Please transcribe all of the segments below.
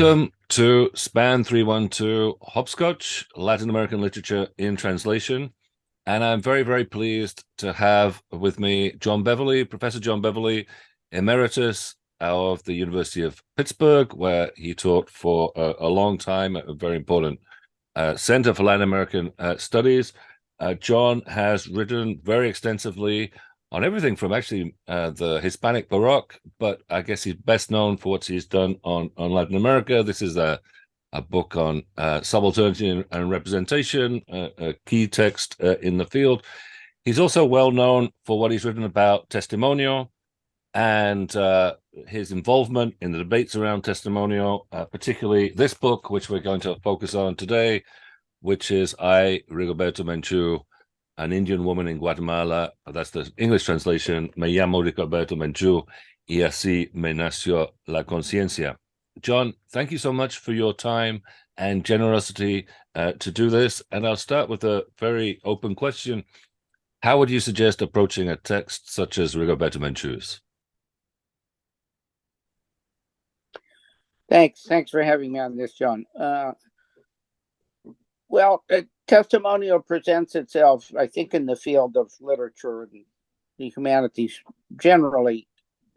Welcome to Span 312 Hopscotch, Latin American Literature in Translation. And I'm very, very pleased to have with me John Beverley, Professor John Beverley, Emeritus of the University of Pittsburgh, where he taught for a, a long time at a very important uh, Center for Latin American uh, Studies. Uh, John has written very extensively on everything from actually uh, the Hispanic Baroque, but I guess he's best known for what he's done on, on Latin America. This is a, a book on uh, subalternity and, representation, uh, a key text uh, in the field. He's also well known for what he's written about testimonio and uh, his involvement in the debates around testimonio, uh, particularly this book, which we're going to focus on today, which is I, Rigoberta Menchu, an Indian woman in Guatemala. That's the English translation. Me llamo Rigoberta Menchu y así me nació la conciencia. John, thank you so much for your time and generosity uh, to do this. And I'll start with a very open question. How would you suggest approaching a text such as Rigoberta Menchu's? Thanks. Thanks for having me on this, John. Uh, well, testimonial presents itself, I think, in the field of literature and the humanities generally,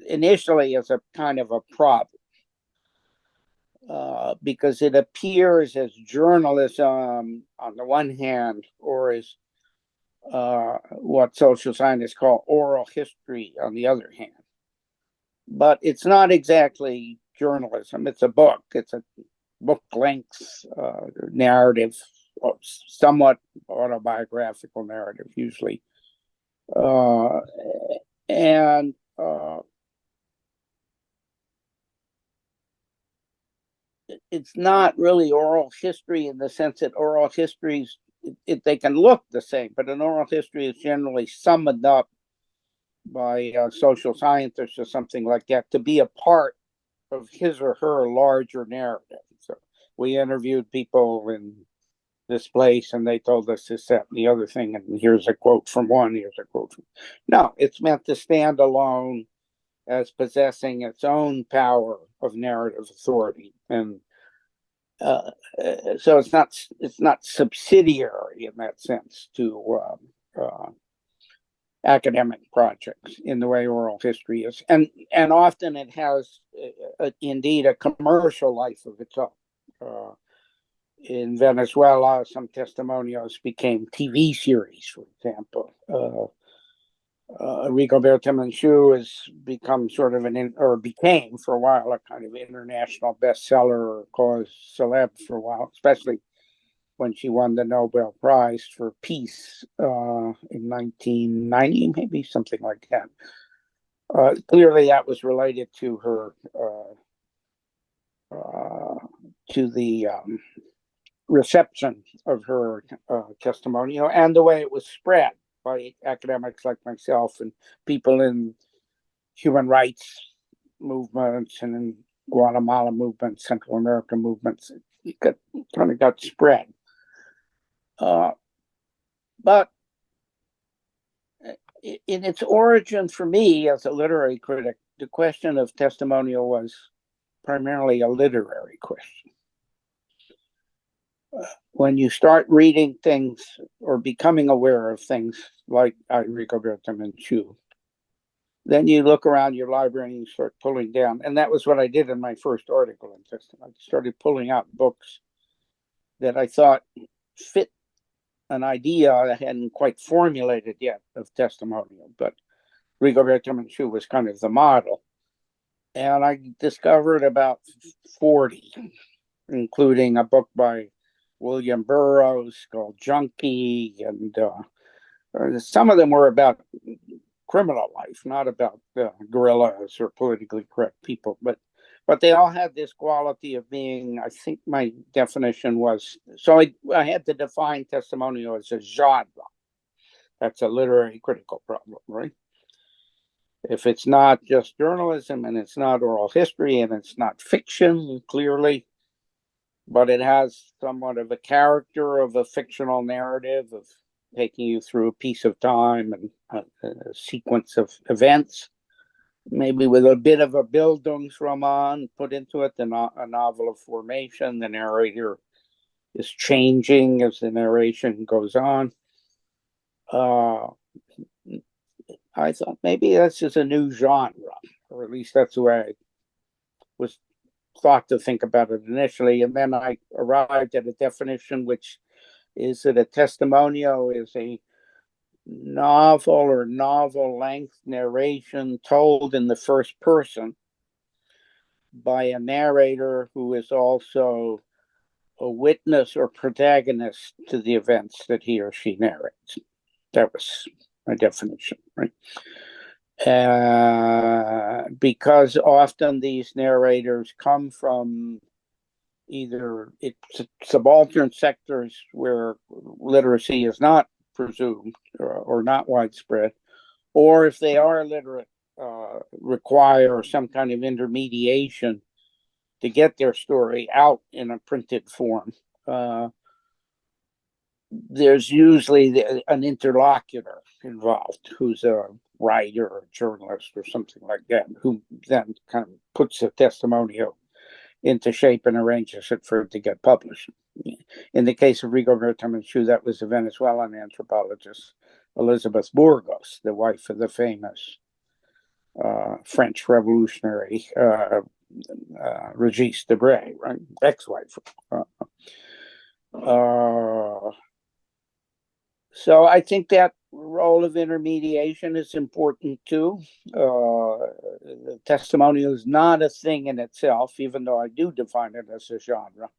initially as a kind of a problem. Uh, because it appears as journalism on the one hand, or as uh, what social scientists call oral history on the other hand. But it's not exactly journalism. It's a book. It's a book length uh, narrative somewhat autobiographical narrative usually. Uh, and uh, it's not really oral history in the sense that oral histories it, it, they can look the same but an oral history is generally summed up by a social scientists or something like that to be a part of his or her larger narrative. So we interviewed people in this place and they told us this, that, and the other thing. And here's a quote from one, here's a quote from. No, it's meant to stand alone as possessing its own power of narrative authority. And uh, so it's not it's not subsidiary in that sense to um, uh, academic projects in the way oral history is, and and often it has uh, indeed a commercial life of its own. In Venezuela, some testimonials became TV series, for example. Uh, uh, Rigoberta Menchu has become sort of an, in, or became for a while, a kind of international bestseller or cause celeb for a while, especially when she won the Nobel Prize for Peace uh, in 1990, maybe something like that. Uh, clearly, that was related to her, uh, uh, to the um, reception of her uh, testimonial and the way it was spread by academics like myself and people in human rights movements and in Guatemala movements, Central American movements. It got, kind of got spread. Uh, but in its origin for me as a literary critic, the question of testimonial was primarily a literary question when you start reading things or becoming aware of things like Rigoberta Menchu, then you look around your library and you start pulling down. And that was what I did in my first article in Testament. I started pulling out books that I thought fit an idea I hadn't quite formulated yet of testimonial, but Rigoberta Menchu was kind of the model. And I discovered about 40, including a book by William Burroughs called Junkie, and uh, some of them were about criminal life, not about uh, guerrillas or politically correct people, but but they all had this quality of being. I think my definition was so. I, I had to define testimonial as a genre. That's a literary critical problem, right? If it's not just journalism and it's not oral history and it's not fiction, clearly, but it has somewhat of a character of a fictional narrative of taking you through a piece of time and a, a sequence of events. maybe with a bit of a Bildungsroman put into it, the no- a novel of formation. The narrator is changing as the narration goes on. Uh, I thought maybe this is a new genre, or at least that's the way I was thought to think about it initially. And then I arrived at a definition, which is that a testimonial is a novel or novel length narration told in the first person by a narrator who is also a witness or protagonist to the events that he or she narrates. That was my definition, right? Uh, because often these narrators come from either subaltern sectors where literacy is not presumed or, or not widespread, or if they are literate, uh, require some kind of intermediation to get their story out in a printed form. Uh, there's usually the, an interlocutor involved who's a writer or journalist or something like that, who then kind of puts the testimonial into shape and arranges it for it to get published. In the case of Rigoberta Menchú, that was the Venezuelan anthropologist Elizabeth Burgos, the wife of the famous uh, French revolutionary uh, uh, Regis Debray, right? Ex-wife. Uh, uh, so I think that role of intermediation is important too. Uh, the testimonial is not a thing in itself, even though I do define it as a genre.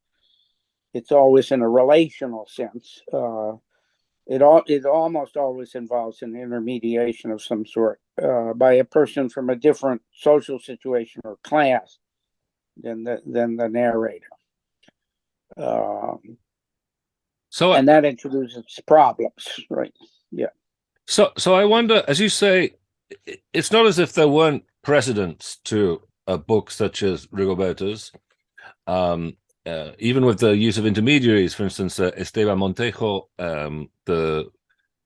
It's always in a relational sense. Uh, it all it almost always involves an intermediation of some sort uh, by a person from a different social situation or class than the than the narrator. Um, So and that introduces problems, right? So, so I wonder, as you say, it's not as if there weren't precedents to a book such as Rigoberta's, um, uh, even with the use of intermediaries. For instance, uh, Esteban Montejo, um, the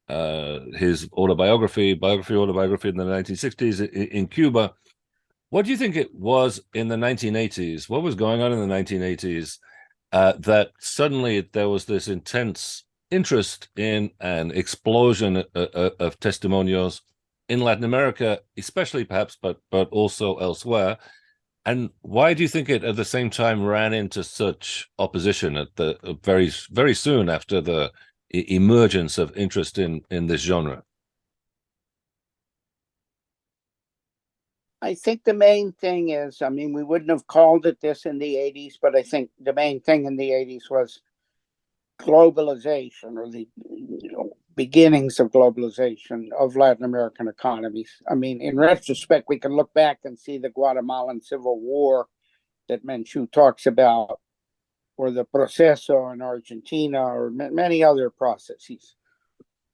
uh, his autobiography, biography, autobiography in the 1960s in, in Cuba. What do you think it was in the 1980s? What was going on in the 1980s uh, that suddenly there was this intense interest in an explosion uh, uh, of testimonials in Latin America, especially perhaps, but but also elsewhere. And why do you think it at the same time ran into such opposition at the uh, very very soon after the emergence of interest in in this genre? I think the main thing is, I mean, we wouldn't have called it this in the 80s, but I think the main thing in the 80s was globalization or the you know, beginnings of globalization of Latin American economies. I mean, in retrospect, we can look back and see the Guatemalan Civil War that Menchu talks about, or the Proceso in Argentina, or ma- many other processes.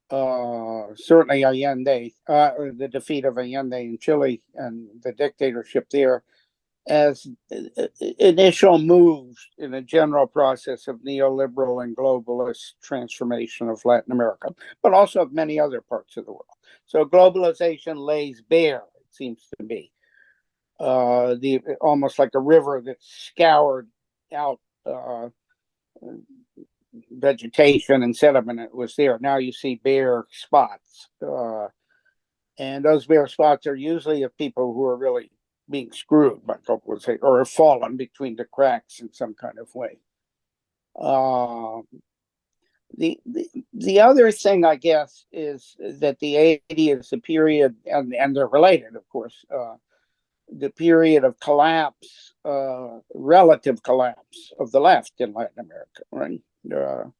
Uh, certainly Allende, uh, the defeat of Allende in Chile and the dictatorship there as uh, initial moves in a general process of neoliberal and globalist transformation of Latin America, but also of many other parts of the world. So globalization lays bare, it seems to me, uh, the almost like a river that scoured out uh, vegetation and sediment that was there. Now you see bare spots. Uh, and those bare spots are usually of people who are really being screwed by globalization or have fallen between the cracks in some kind of way. Um, the, the the other thing, I guess, is that the 80s is the period, and, and they're related, of course, uh, the period of collapse, uh, relative collapse of the left in Latin America, right? Uh,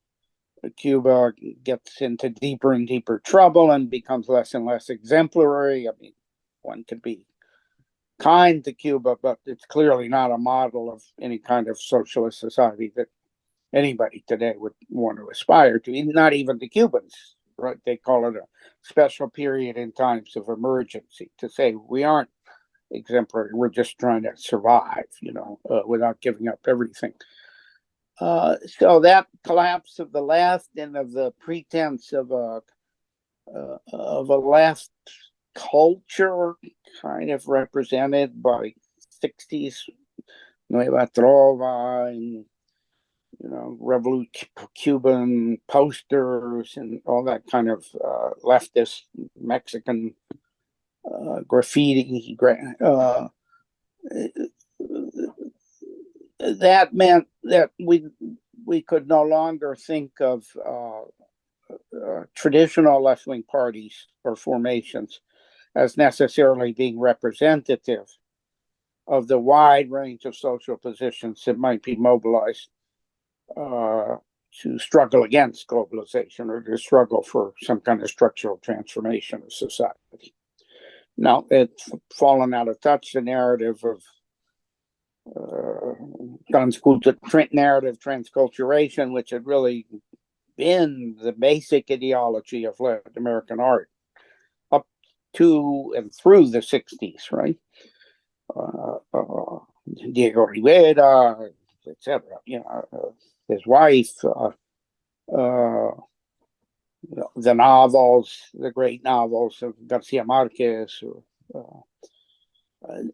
Cuba gets into deeper and deeper trouble and becomes less and less exemplary. I mean, one could be kind to Cuba, but it's clearly not a model of any kind of socialist society that anybody today would want to aspire to, not even the Cubans, right? They call it a special period in times of emergency to say we aren't exemplary, we're just trying to survive, you know, uh, without giving up everything. Uh, so that collapse of the left and of the pretense of a uh, of a left culture kind of represented by 60s Nueva Trova and you know, Revolut Cuban posters and all that kind of uh, leftist Mexican uh, graffiti. Uh, that meant that we we could no longer think of uh, uh, traditional left wing parties or formations as necessarily being representative of the wide range of social positions that might be mobilized uh, to struggle against globalization or to struggle for some kind of structural transformation of society. Now, it's fallen out of touch, the narrative of uh, narrative transculturation, which had really been the basic ideology of Latin American art to and through the 60s, right? Uh, uh, Diego Rivera, etc. You know, uh, his wife, uh, uh, the novels, the great novels of Garcia Marquez.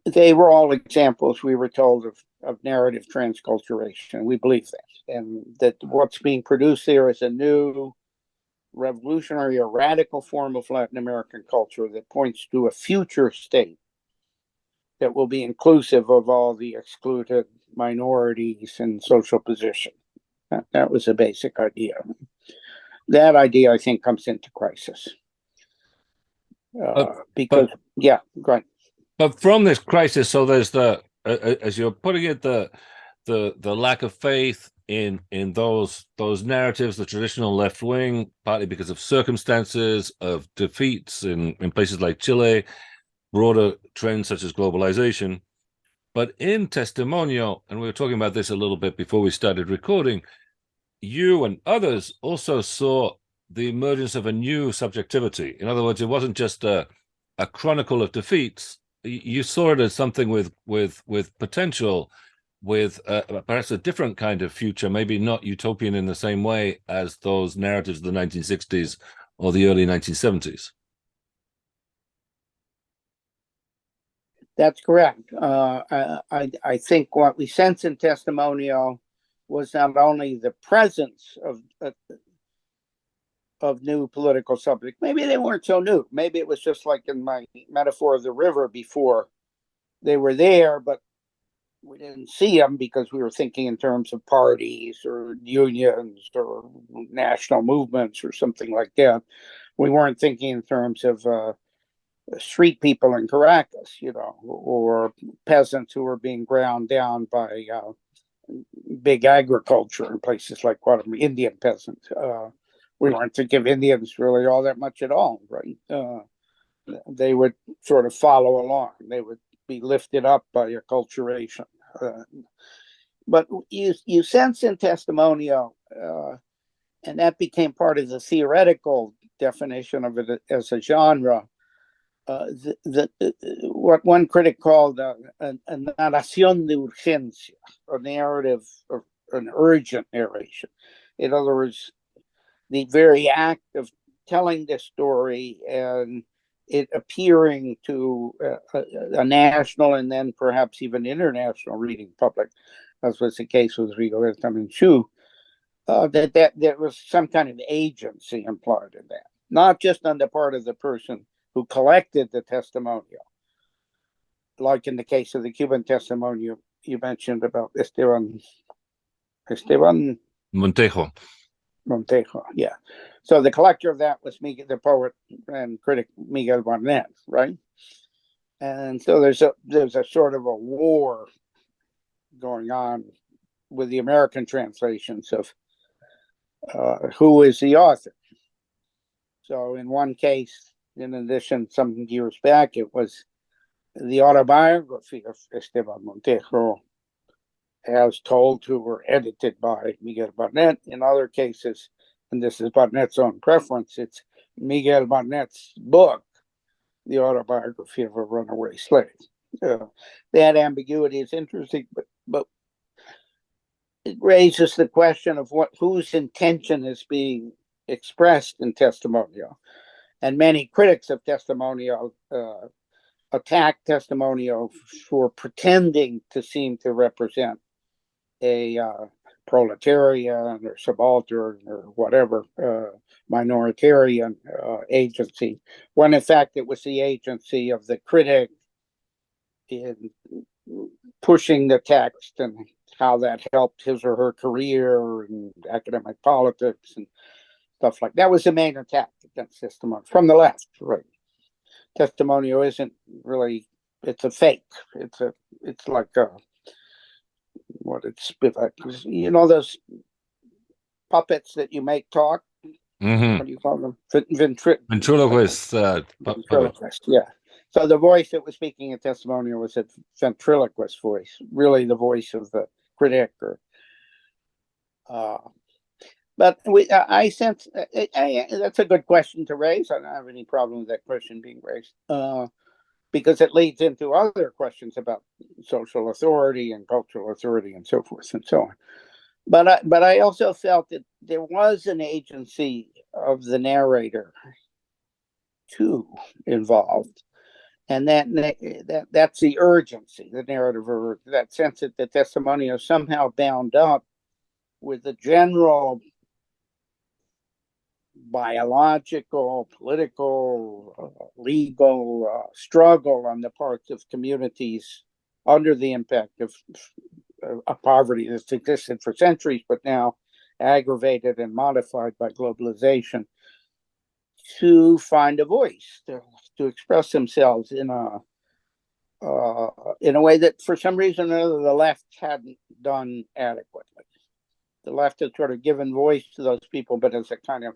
They were all examples, we were told, of, of narrative transculturation. We believe that. And that what's being produced there is a new revolutionary or radical form of Latin American culture that points to a future state that will be inclusive of all the excluded minorities and social position. That, that was a basic idea. That idea, I think, comes into crisis. Uh, but, because, but, yeah, go ahead. But from this crisis, so there's the, uh, uh, as you're putting it, the the the lack of faith in in those those narratives, the traditional left wing, partly because of circumstances of defeats in in places like Chile, broader trends such as globalization. But in Testimonio, and we were talking about this a little bit before we started recording, you and others also saw the emergence of a new subjectivity. In other words, it wasn't just a, a chronicle of defeats. You saw it as something with with with potential, with uh, perhaps a different kind of future, maybe not utopian in the same way as those narratives of the 1960s or the early 1970s. That's correct. Uh, I, I think what we sense in Testimonial was not only the presence of uh, of new political subjects. Maybe they weren't so new. Maybe it was just like in my metaphor of the river before. They were there, but we didn't see them because we were thinking in terms of parties or unions or national movements or something like that. We weren't thinking in terms of uh, street people in Caracas, you know, or peasants who were being ground down by uh, big agriculture in places like Guatemala, Indian peasants. Uh, we weren't thinking of Indians really all that much at all, right? Uh, they would sort of follow along. They would be lifted up by acculturation. Uh, but you you sense in Testimonio, uh, and that became part of the theoretical definition of it as a genre, uh, the, the, what one critic called a, a, a narración de urgencia, a narrative, or an urgent narration. In other words, the very act of telling the story and it appearing to a, a, national and then perhaps even international reading public, as was the case with Rigoberta Menchú, uh, that, that there was some kind of agency implied in that, not just on the part of the person who collected the testimonial. Like in the case of the Cuban testimonial you mentioned about Esteban Esteban Montejo. Montejo, yeah. So the collector of that was Miguel, the poet and critic Miguel Barnet, right? And so there's a there's a sort of a war going on with the American translations of uh, who is the author. So in one case, in addition, some years back, it was the autobiography of Esteban Montejo, as told to or edited by Miguel Barnet. In other cases, and this is Barnet's own preference, it's Miguel Barnet's book, The Autobiography of a Runaway Slave. Uh, that ambiguity is interesting, but but it raises the question of what whose intention is being expressed in testimonial and many critics of testimonial uh, attack testimonial for pretending to seem to represent a uh, proletarian or subaltern or whatever uh, minoritarian uh, agency, when in fact it was the agency of the critic in pushing the text and how that helped his or her career and academic politics and stuff like that was the main attack against testimony from the left, right? Testimonial isn't really it's a fake. It's a it's like a what it's you know those puppets that you make talk. hmm What do you call them? Ventri- Ventriloquist. Uh, ventriloquist. Yeah. So the voice that was speaking in testimonial was a ventriloquist voice, really the voice of the critic or. Uh, but we, I I sense, I, I, that's a good question to raise. I don't have any problem with that question being raised. Uh, because it leads into other questions about social authority and cultural authority and so forth and so on. But I, but I also felt that there was an agency of the narrator too involved. And that, that that's the urgency, the narrative, or that sense that the testimonial is somehow bound up with the general biological, political, uh, legal uh, struggle on the parts of communities under the impact of, uh, of poverty that's existed for centuries, but now aggravated and modified by globalization to find a voice to, to express themselves in a uh, in a way that for some reason or another the left hadn't done adequately. The left has sort of given voice to those people, but as a kind of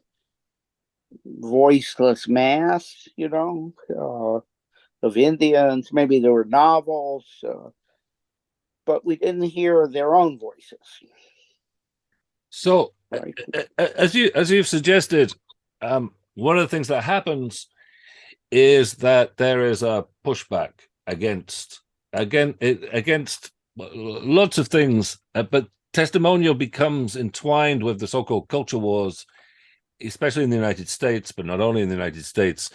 voiceless mass, you know, uh, of Indians. Maybe there were novels, uh, but we didn't hear their own voices. So, Right? as you as you've suggested, um, one of the things that happens is that there is a pushback against again against lots of things, uh, but testimonial becomes entwined with the so-called culture wars, especially in the United States, but not only in the United States.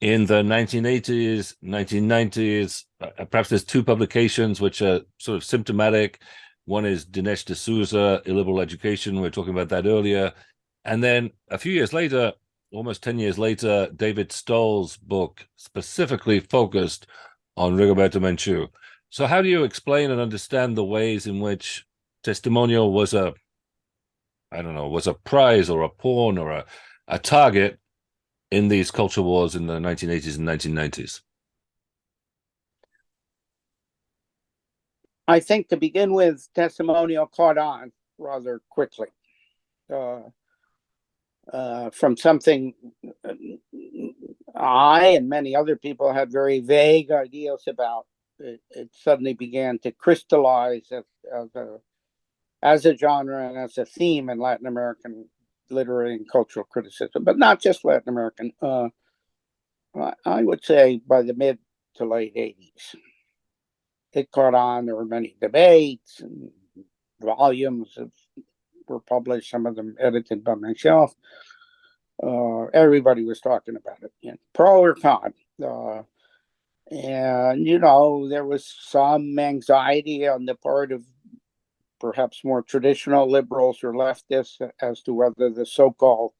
In the 1980s, 1990s, uh, perhaps there's two publications which are sort of symptomatic. One is Dinesh D'Souza, Illiberal Education. We were talking about that earlier. And then a few years later, almost 10 years later, David Stoll's book specifically focused on Rigoberta Menchú. So how do you explain and understand the ways in which testimonial was a, I don't know, was a prize or a pawn or a, a target in these culture wars in the 1980s and 1990s? I think to begin with, testimonial caught on rather quickly. Uh, uh, from something uh, I and many other people had very vague ideas about, it, it suddenly began to crystallize as, as a as a genre and as a theme in Latin American literary and cultural criticism, but not just Latin American. Uh, I- would say by the mid to late 80s it caught on. There were many debates and volumes of were published. Some of them edited by myself. Uh, everybody was talking about it, you know, pro or con. Uh, and you know, there was some anxiety on the part of perhaps more traditional liberals or leftists as to whether the so-called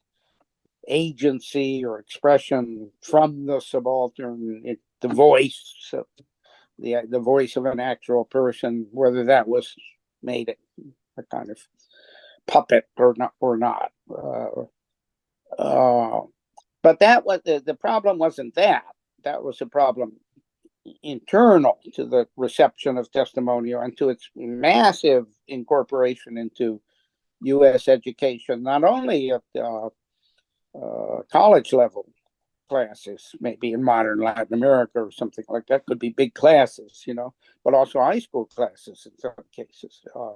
agency or expression from the subaltern, it, the voice the the voice of an actual person, whether that was made a kind of puppet or not or not. Uh, uh, but that was the, the problem wasn't that. That was a problem internal to the reception of testimonial and to its massive incorporation into U.S. education, not only at uh, uh, college level classes, maybe in modern Latin America or something like that, could be big classes, you know, but also high school classes in some cases. Uh,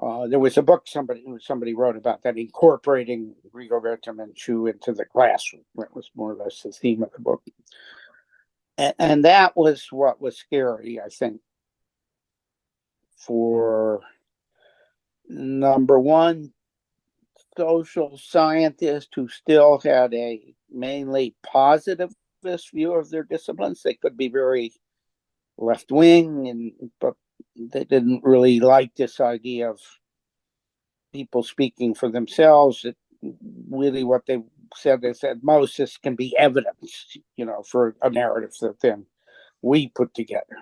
uh, there was a book somebody somebody wrote about that incorporating Rigoberta Menchú into the classroom. That was more or less the theme of the book, and, and that was what was scary, I think, for number one, social scientist who still had a mainly positivist view of their disciplines. They could be very left wing, and but they didn't really like this idea of people speaking for themselves. It, really, what they said is that most this can be evidence, you know, for a narrative that then we put together.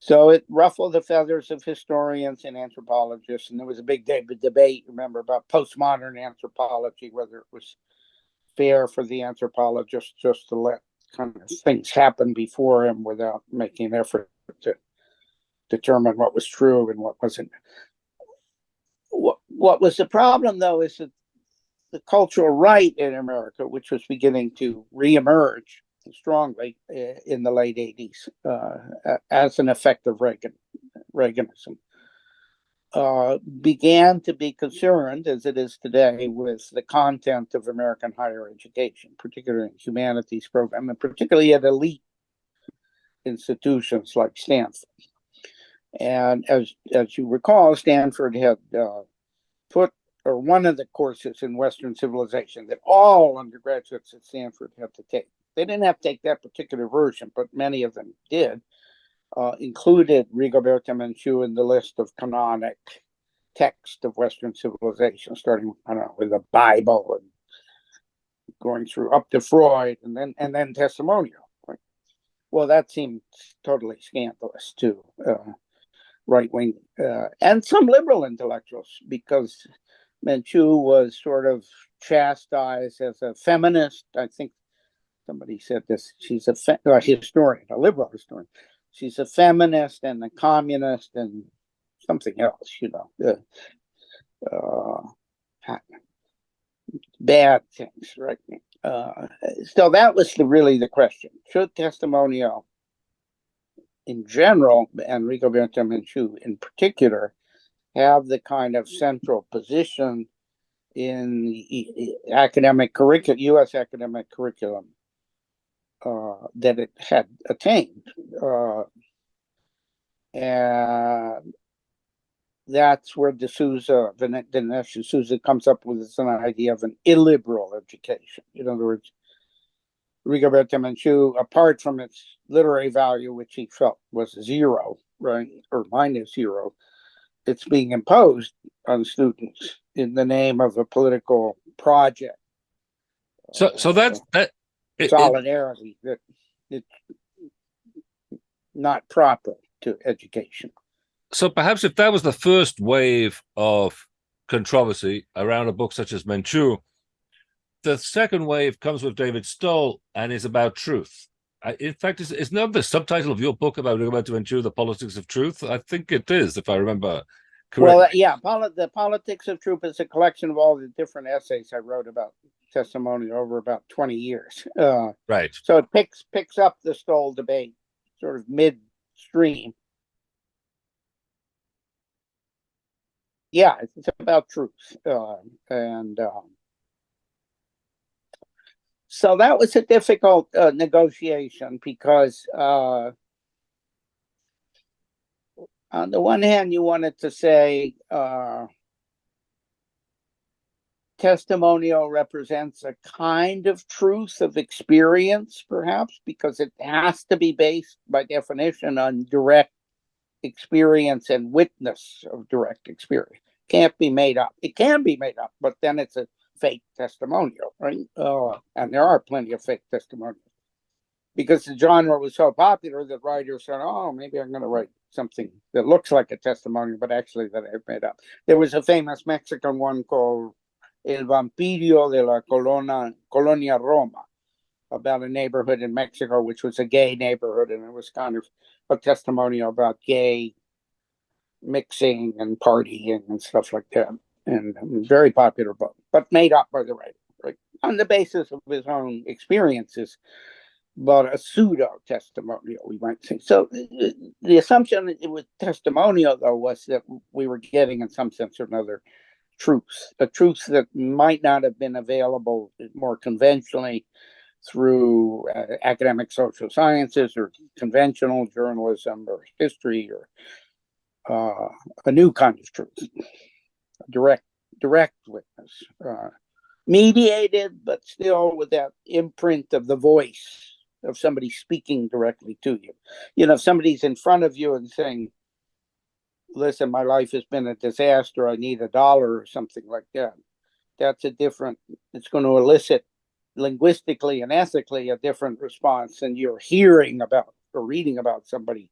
So it ruffled the feathers of historians and anthropologists, and there was a big debate, remember, about postmodern anthropology, whether it was fair for the anthropologist just to let kind of things happen before him without making an effort to determine what was true and what wasn't. What, what was the problem, though, is that the cultural right in America, which was beginning to reemerge, strongly eh, in the late 80s uh, as an effect of Reagan, Reaganism. Uh, began to be concerned, as it is today, with the content of American higher education, particularly in humanities program, and particularly at elite institutions like Stanford. And as as you recall, Stanford had uh, put or one of the courses in Western civilization that all undergraduates at Stanford have to take they didn't have to take that particular version, but many of them did, uh, included Rigoberta Menchú in the list of canonic text of Western civilization, starting, I don't know, with the Bible and going through up to Freud and then and then testimonial. Right? Well, that seemed totally scandalous to uh, right wing uh, and some liberal intellectuals because Menchú was sort of chastised as a feminist. I think somebody said this. She's a, a historian, a liberal historian. She's a feminist and a communist and something else, you know. Uh, bad things, right? Uh, so that was the, really the question. Should testimonial in general, and Rigoberta Menchú in particular, have the kind of central position in academic curriculum, U.S. academic curriculum uh, that it had attained. Uh, and that's where D'Souza, Dinesh D'Souza comes up with this idea of an illiberal education. In other words, Rigoberta Menchú, apart from its literary value, which he felt was zero, right, or minus zero, it's being imposed on students in the name of a political project. So, so that's uh, that it, solidarity it, that it's not proper to education. So perhaps if that was the first wave of controversy around a book such as Menchú, the second wave comes with David Stoll and is about truth. In fact, is, is not the subtitle of your book about about Menchú, The Politics of Truth? I think it is, if I remember correctly. Well, yeah, the Politics of Truth is a collection of all the different essays I wrote about testimony over about 20 years. Uh, right. So it picks picks up the Stoll debate sort of midstream. Yeah, it's about truth. Uh, and um, so that was a difficult uh, negotiation because uh, on the one hand, you wanted to say, uh, testimonial represents a kind of truth of experience, perhaps, because it has to be based by definition on direct experience and witness of direct experience. Can't be made up. It can be made up, but then it's a fake testimonial, right? Uh, and there are plenty of fake testimonials because the genre was so popular that writers said, "Oh, maybe I'm going to write something that looks like a testimonial, but actually that I've made up." There was a famous Mexican one called El Vampiro de la Colonia, Colonia Roma, about a neighborhood in Mexico, which was a gay neighborhood, and it was kind of a testimonial about gay mixing and partying and stuff like that. And very popular book, but made up by the writer, right? On the basis of his own experiences, but a pseudo testimonial, we might say. So the assumption it was testimonial, though, was that we were getting, in some sense or another, truths, a truth that might not have been available more conventionally through uh, academic social sciences or conventional journalism or history or uh, a new kind of truth, direct direct witness, uh, mediated, but still with that imprint of the voice of somebody speaking directly to you. You know, if somebody's in front of you and saying, listen, my life has been a disaster, I need a dollar or something like that. That's a different, it's going to elicit linguistically and ethically a different response than you're hearing about or reading about somebody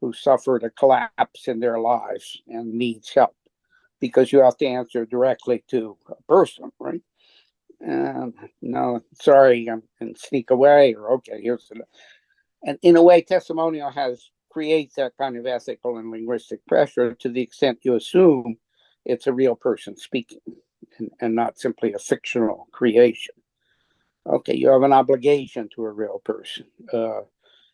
who suffered a collapse in their lives and needs help because you have to answer directly to a person, right? And no, sorry, I'm and sneak away or okay, here's the and in a way, testimonial has creates that kind of ethical and linguistic pressure to the extent you assume it's a real person speaking and, and not simply a fictional creation. Okay, you have an obligation to a real person. Uh,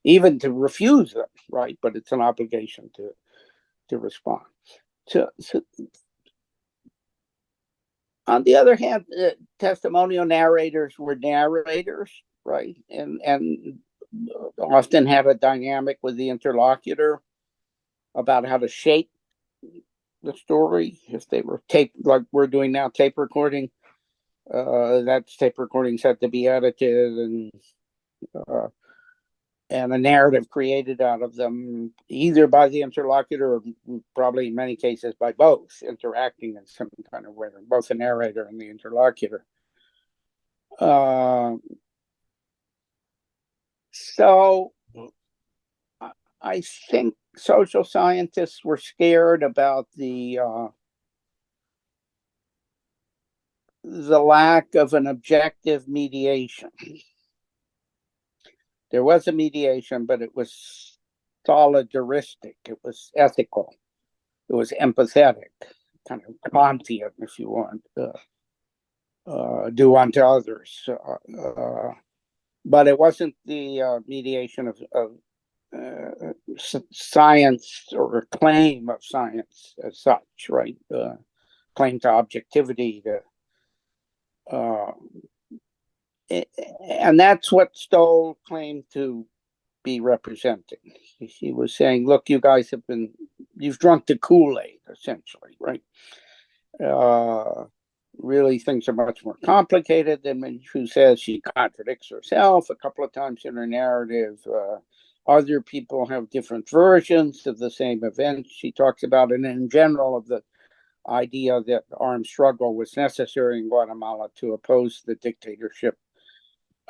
even to refuse them, right? But it's an obligation to to respond. So, so on the other hand, uh, testimonial narrators were narrators, right? And and often had a dynamic with the interlocutor about how to shape the story. If they were tape like we're doing now, tape recording, uh, that's tape recordings had to be edited and uh, and a narrative created out of them, either by the interlocutor or probably in many cases by both, interacting in some kind of way, both the narrator and the interlocutor. Uh, so I think social scientists were scared about the uh, the lack of an objective mediation there was a mediation, but it was solidaristic. It was ethical. It was empathetic, kind of Kantian, if you want. Uh, uh, do unto others. Uh, uh but it wasn't the uh, mediation of, of uh, science or claim of science as such, right? claim to objectivity, to and that's what Stoll claimed to be representing. He was saying, look, you guys have been, you've drunk the Kool-Aid, essentially, right? Uh, really, things are much more complicated than when she says she contradicts herself a couple of times in her narrative. Uh, other people have different versions of the same event she talks about, and in general of the idea that armed struggle was necessary in Guatemala to oppose the dictatorship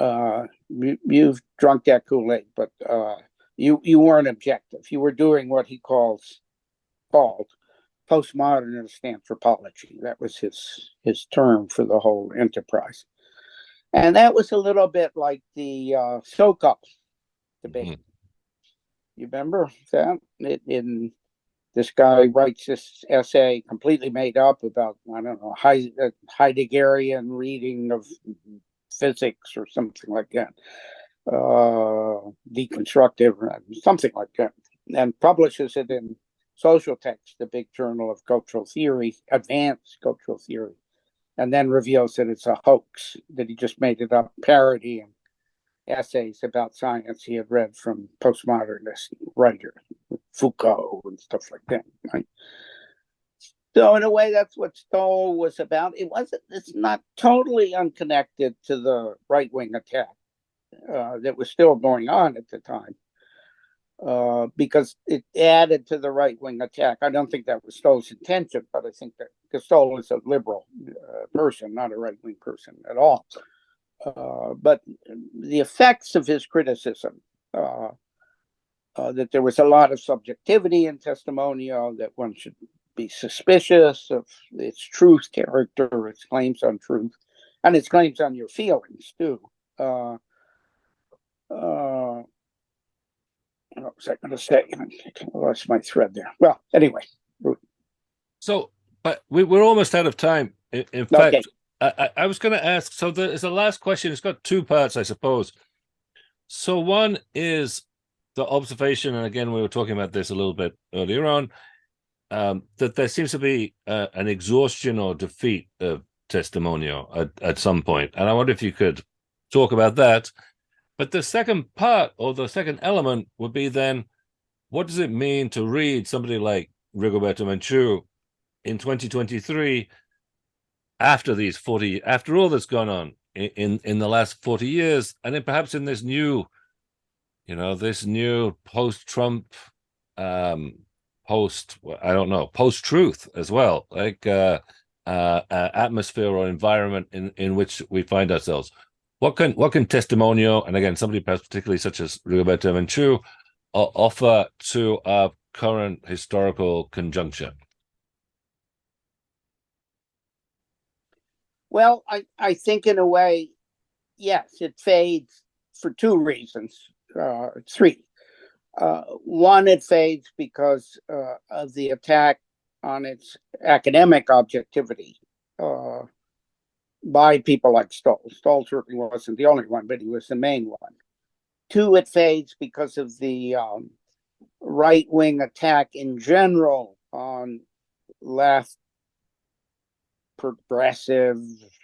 uh, you, have drunk that Kool-Aid, but uh, you you weren't objective. You were doing what he calls called postmodernist anthropology. That was his his term for the whole enterprise, and that was a little bit like the uh, Sokal debate. Mm-hmm. You remember that it, in this guy writes this essay completely made up about I don't know Heideggerian reading of physics or something like that, uh, deconstructive, something like that, and publishes it in Social Text, the big journal of cultural theory, advanced cultural theory, and then reveals that it's a hoax, that he just made it up, parody and essays about science he had read from postmodernist writers, Foucault and stuff like that, right? So in a way, that's what Stoll was about. It wasn't. It's not totally unconnected to the right wing attack uh, that was still going on at the time, uh, because it added to the right wing attack. I don't think that was Stoll's intention, but I think that because Stoll is a liberal uh, person, not a right wing person at all. Uh, but the effects of his criticism. Uh, uh, that there was a lot of subjectivity in testimonial, that one should be suspicious of its truth character, its claims on truth, and its claims on your feelings too. Uh, uh, what was I going to say? I lost my thread there. Well, anyway. So, but we, we're almost out of time. In, in fact, okay. I, I was going to ask. So, there's the last question. It's got two parts, I suppose. So, one is the observation, and again, we were talking about this a little bit earlier on um, that there seems to be uh, an exhaustion or defeat of testimonial at, at some point. And I wonder if you could talk about that. But the second part or the second element would be then, what does it mean to read somebody like Rigoberta Menchu in 2023 after these 40 after all that's gone on in, in the last 40 years and then perhaps in this new you know this new post trump um post i don't know post truth as well like uh, uh, uh atmosphere or environment in in which we find ourselves what can what can testimonio and again somebody particularly such as Rigoberta Menchu offer to our current historical conjuncture Well, I, I think in a way, yes, it fades for two reasons, uh, three. Uh, one, it fades because uh, of the attack on its academic objectivity uh, by people like Stoll. Stoll certainly wasn't the only one, but he was the main one. Two, it fades because of the um, right wing attack in general on left progressive,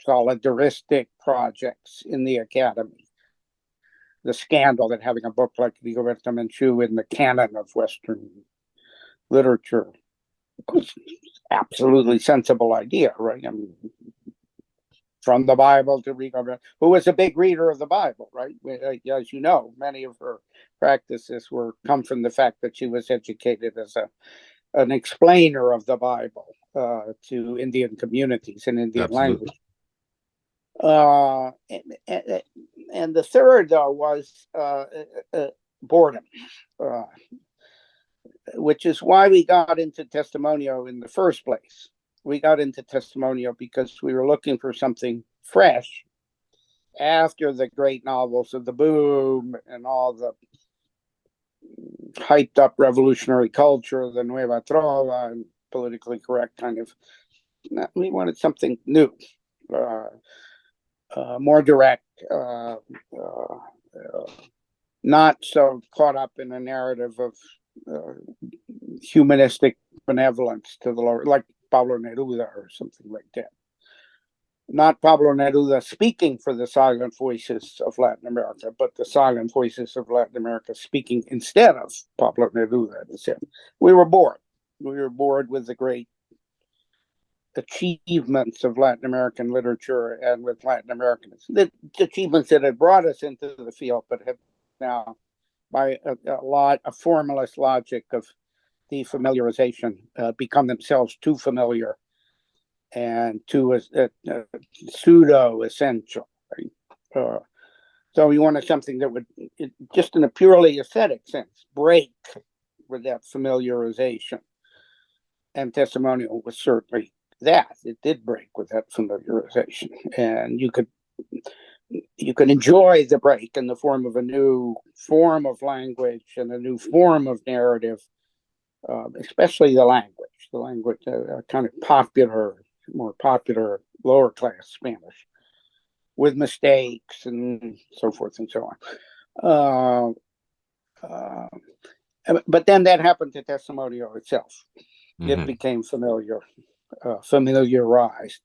solidaristic projects in the academy. The scandal that having a book like Rigoberta Menchu in the canon of Western literature was absolutely sensible idea, right? I mean, from the Bible to Rigoberta, who was a big reader of the Bible, right? As you know, many of her practices were come from the fact that she was educated as a an explainer of the Bible uh, to Indian communities in Indian Absolutely. language. Uh, and, the third was uh, uh, uh, boredom, which is why we got into testimonio in the first place. We got into testimonio because we were looking for something fresh after the great novels of the boom and all the hyped up revolutionary culture, the Nueva Trova, and politically correct kind of. We wanted something new, uh, uh, more direct, uh, uh, not so caught up in a narrative of uh, humanistic benevolence to the lower, like Pablo Neruda or something like that not Pablo Neruda speaking for the silent voices of Latin America, but the silent voices of Latin America speaking instead of Pablo Neruda. We were bored. We were bored with the great achievements of Latin American literature and with Latin Americans. The achievements that had brought us into the field, but have now, by a, a lot, a formalist logic of defamiliarization, uh, become themselves too familiar and too a, a pseudo essential. Right? Uh, so we wanted something that would, it, just in a purely aesthetic sense, break with that familiarization. And testimonial was certainly that. It did break with that familiarization, and you could you can enjoy the break in the form of a new form of language and a new form of narrative, uh, especially the language, the language, uh, kind of popular more popular lower class Spanish with mistakes and so forth and so on. Uh, uh, but then that happened to Testimonio itself. Mm-hmm. It became familiar, uh, familiarized,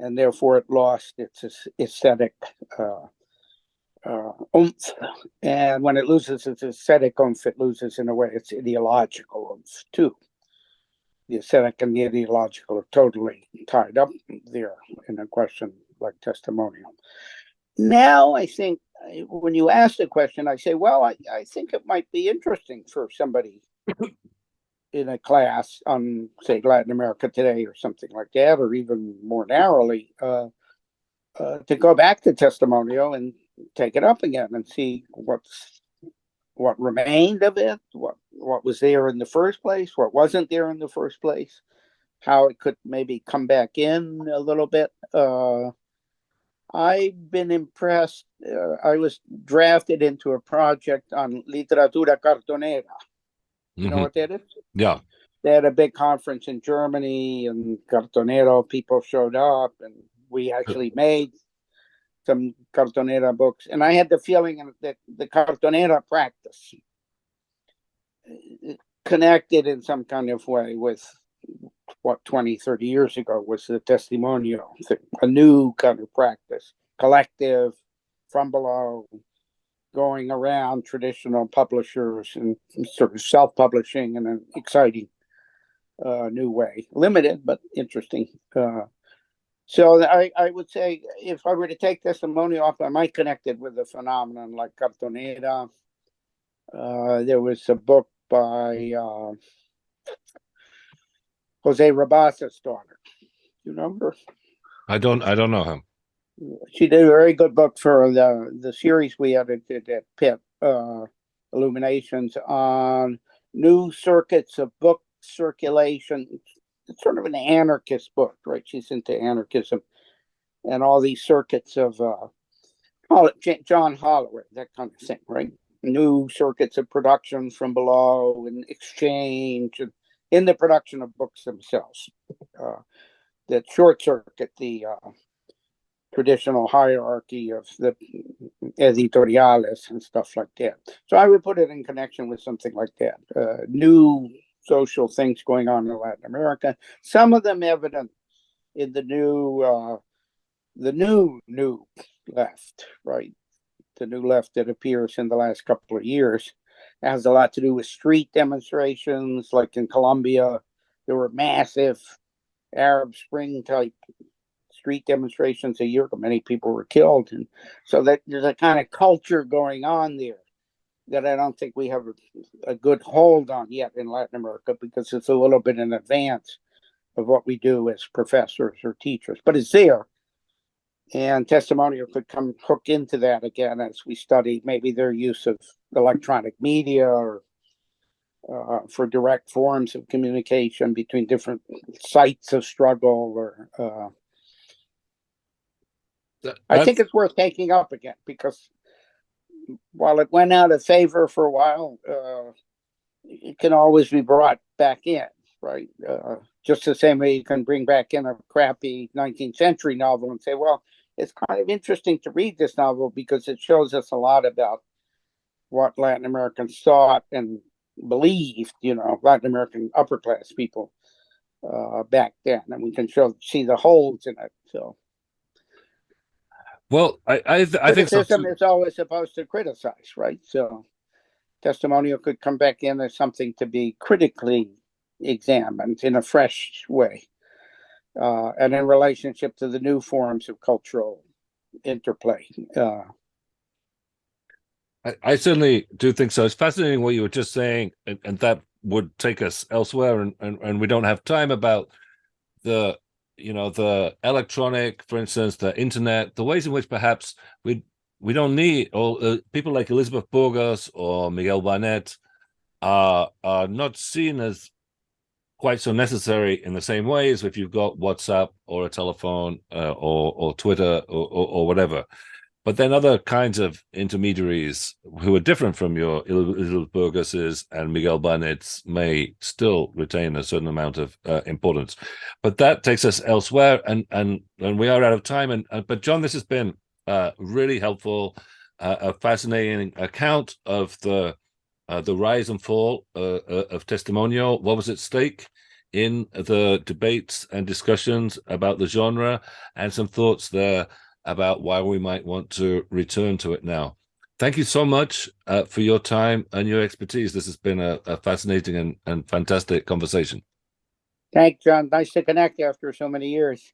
and therefore it lost its aesthetic uh, uh, oomph. And when it loses its aesthetic oomph, it loses, in a way, its ideological oomph too the aesthetic and the ideological are totally tied up there in a question like testimonial. Now, I think when you ask the question, I say, well, I, I think it might be interesting for somebody in a class on, say, Latin America today or something like that, or even more narrowly, uh, uh, to go back to testimonial and take it up again and see what's what remained of it, what what was there in the first place, what wasn't there in the first place, how it could maybe come back in a little bit. Uh, I've been impressed. Uh, I was drafted into a project on literatura cartonera. You mm-hmm. know what that is? Yeah. They had a big conference in Germany, and cartonero people showed up, and we actually made some cartonera books, and I had the feeling that the cartonera practice uh, connected in some kind of way with what 20, 30 years ago was the testimonial, a new kind of practice, collective, from below, going around traditional publishers and sort of self-publishing in an exciting uh, new way, limited but interesting. Uh, So I, I would say if I were to take testimony off, I might connect it with a phenomenon like Cartonera. Uh, there was a book by uh, Jose Rabasa's daughter. You remember? I don't. I don't know him. She did a very good book for the the series we edited at Pitt, uh, Illuminations on new circuits of book circulation. It's sort of an anarchist book, right? She's into anarchism and all these circuits of uh, call it John Holloway, that kind of thing, right? New circuits of production from below and exchange and in the production of books themselves uh, that short circuit the uh, traditional hierarchy of the editoriales and stuff like that. So I would put it in connection with something like that. Uh, new social things going on in Latin America. Some of them evident in the new, uh, the new new left, right? The new left that appears in the last couple of years it has a lot to do with street demonstrations, like in Colombia. There were massive Arab Spring type street demonstrations a year ago. Many people were killed, and so that there's a kind of culture going on there that I don't think we have a, good hold on yet in Latin America because it's a little bit in advance of what we do as professors or teachers, but it's there. And testimonial could come hook into that again as we study maybe their use of electronic media or uh, for direct forms of communication between different sites of struggle or uh, That- I think it's worth taking up again because while it went out of favor for a while, uh, it can always be brought back in, right? Uh, just the same way you can bring back in a crappy 19th century novel and say, well, it's kind of interesting to read this novel because it shows us a lot about what Latin Americans thought and believed, you know, Latin American upper class people uh, back then, and we can show see the holes in it. So Well, I I, th- I think so. criticism too. is always supposed to criticize, right? So testimonial could come back in as something to be critically examined in a fresh way, uh, and in relationship to the new forms of cultural interplay. Uh, I, I certainly do think so. It's fascinating what you were just saying, and, and that would take us elsewhere, and, and and we don't have time about the you know the electronic, for instance, the internet, the ways in which perhaps we we don't need or uh, people like Elizabeth Burgos or Miguel Barnet are are not seen as quite so necessary in the same way as if you've got WhatsApp or a telephone uh, or or Twitter or, or, or whatever. But then other kinds of intermediaries who are different from your Elizabeth Burgos's and Miguel Barnet's may still retain a certain amount of uh, importance. But that takes us elsewhere, and and and we are out of time. And uh, but John, this has been uh, really helpful, uh, a fascinating account of the uh, the rise and fall uh, of testimonial. What was at stake in the debates and discussions about the genre, and some thoughts there about why we might want to return to it now. Thank you so much uh, for your time and your expertise. This has been a, a fascinating and, and fantastic conversation. thanks, John. Nice to connect after so many years.